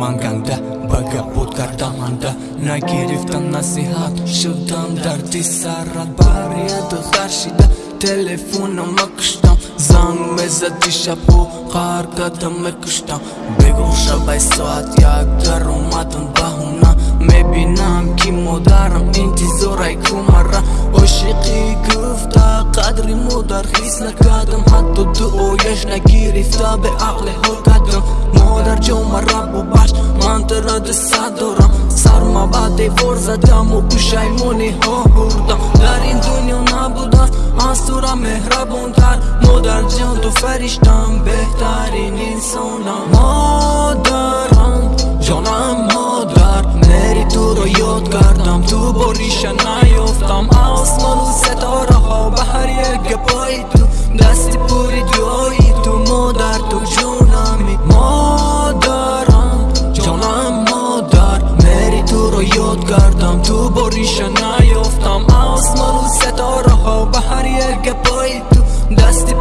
ман ганда ба гапот кардаманда нагирифтам насиҳат шудам дарди сарат бария духтар шида телефонома куштам занг мезади шабҳо қар кадам мекуштам. Бегон шабай соат як дар омадам баҳона. Мебинам ки модарам интизорай кумара. Ошиқӣ гуфта қадри модар ҳис накардам. Ҳатто дуояш нагирифта беақле ҳол кардам модар ҷон мара сад дорам. Сарма ба девор задаму пушаймониҳо бурдам дар ин дунё набудам аз тура меҳрабонтар модарҷон ту фариштам беҳтарин инсонам. Модарам ҷонам модар мери туро ёд кардам ту бориша наёфтам осмону گفتم تو با ریشه نیفتم آسمان و ستاره ها به هر یک گپایی تو. دستی